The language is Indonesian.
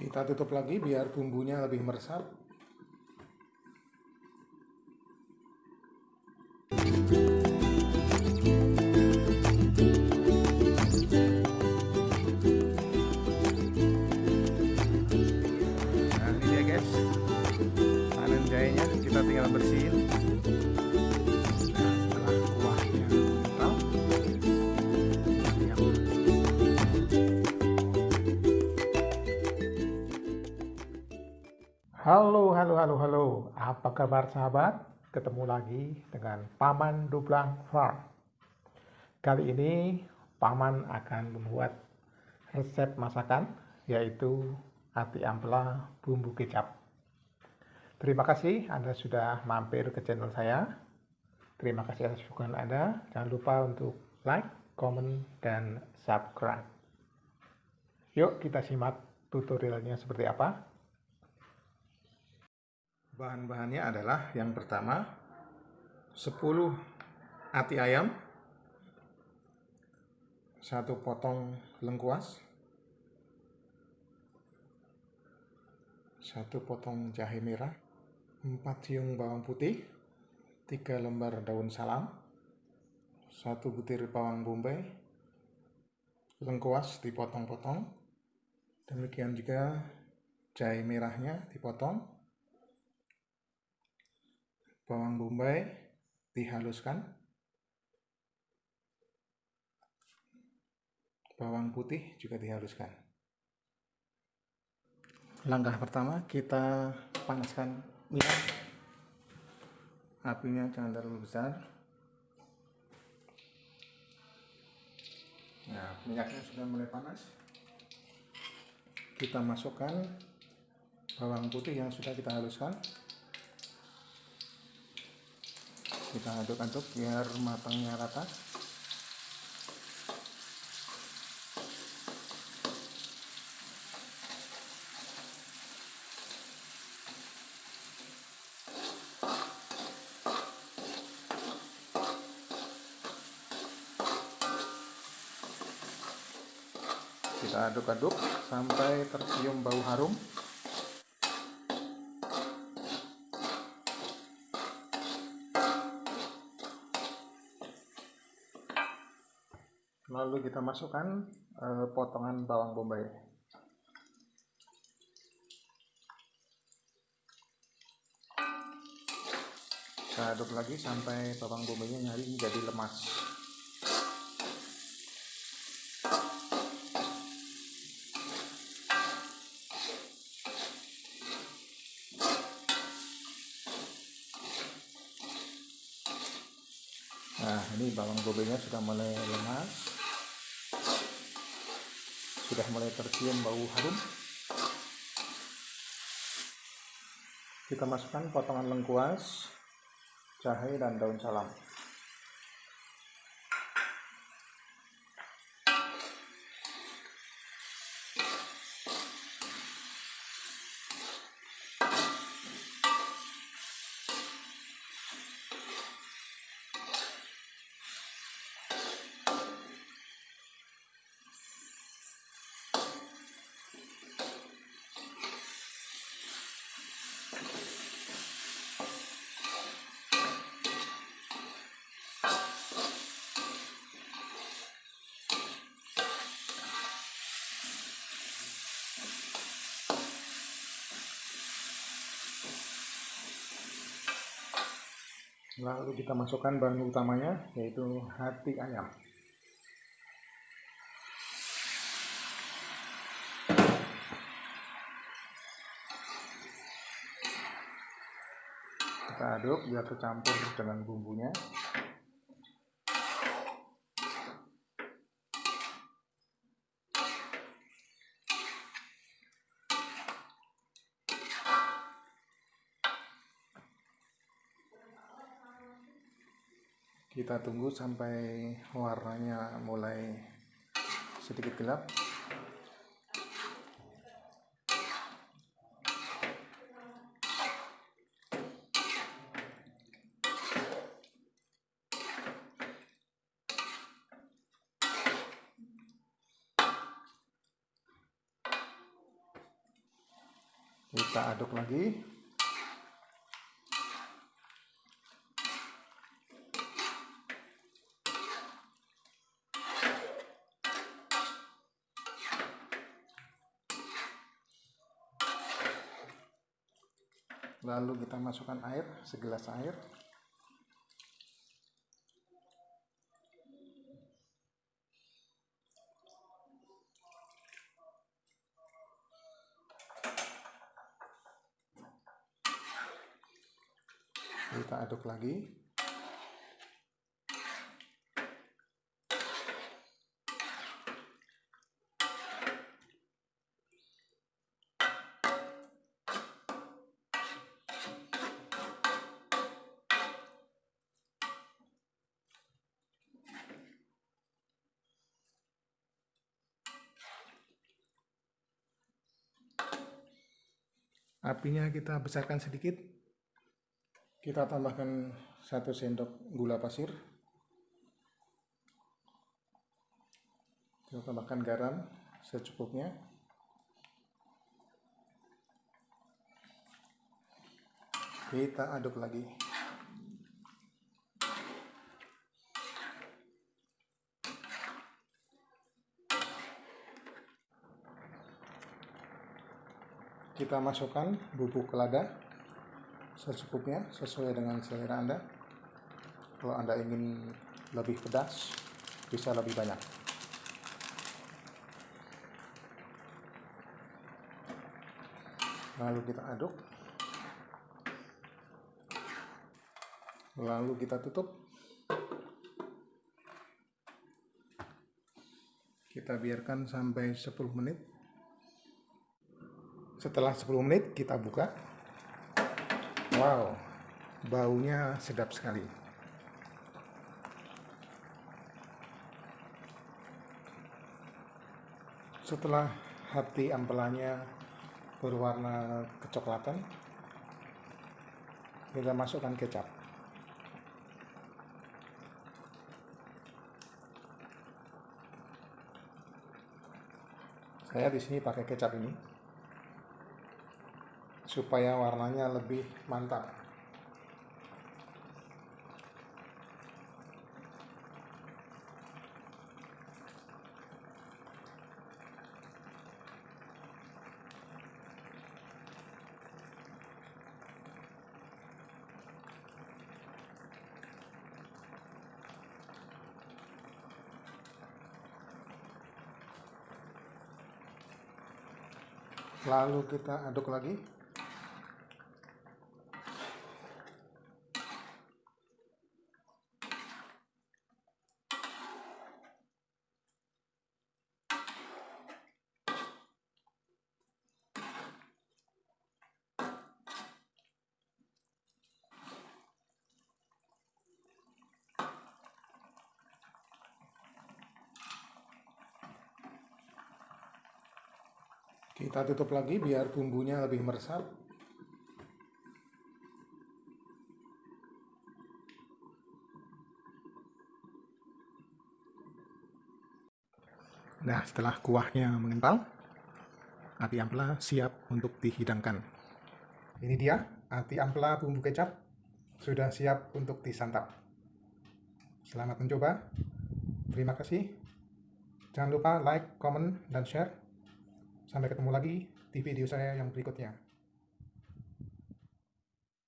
Kita tutup lagi biar bumbunya lebih meresap. Halo, halo, halo, halo. Apa kabar sahabat? Ketemu lagi dengan Paman Dublang Farm. Kali ini Paman akan membuat resep masakan yaitu ati ampela bumbu kecap. Terima kasih Anda sudah mampir ke channel saya. Terima kasih atas dukungan Anda. Jangan lupa untuk like, comment, dan subscribe. Yuk kita simak tutorialnya seperti apa. Bahan-bahannya adalah yang pertama 10 ati ayam, satu potong lengkuas, satu potong jahe merah, 4 siung bawang putih, 3 lembar daun salam, satu butir bawang bombay, lengkuas dipotong-potong, demikian juga jahe merahnya dipotong, bawang bombay dihaluskan, bawang putih juga dihaluskan. Langkah pertama kita panaskan minyak, apinya jangan terlalu besar. Nah, minyaknya sudah mulai panas. Kita masukkan bawang putih yang sudah kita haluskan. Kita aduk-aduk biar matangnya rata. Kita aduk-aduk sampai tercium bau harum lalu kita masukkan uh, potongan bawang bombay. Kita aduk lagi sampai bawang bombaynya nyari jadi lemas. Nah ini bawang bombaynya sudah mulai lemas sudah mulai tercium bau harum. Kita masukkan potongan lengkuas jahe dan daun salam lalu kita masukkan bahan utamanya yaitu hati ayam. Kita aduk biar tercampur dengan bumbunya kita tunggu sampai warnanya mulai sedikit gelap. Kita aduk lagi lalu kita masukkan air segelas air. Kita aduk lagi apinya kita besarkan sedikit. Kita tambahkan satu sendok gula pasir. Kita tambahkan garam secukupnya. Kita aduk lagi kita masukkan bubuk lada secukupnya sesuai dengan selera Anda. Kalau Anda ingin lebih pedas, bisa lebih banyak. Lalu kita aduk. Lalu kita tutup. Kita biarkan sampai 10 menit. Setelah 10 menit kita buka. Wow, baunya sedap sekali. Setelah hati ampelanya berwarna kecoklatan, kita masukkan kecap. Saya di sini pakai kecap ini supaya warnanya lebih mantap. Lalu kita aduk lagi. Kita tutup lagi biar bumbunya lebih meresap. Nah, setelah kuahnya mengental, ati ampela siap untuk dihidangkan. Ini dia, ati ampela bumbu kecap sudah siap untuk disantap. Selamat mencoba. Terima kasih. Jangan lupa like, comment, dan share. Sampai ketemu lagi di video saya yang berikutnya.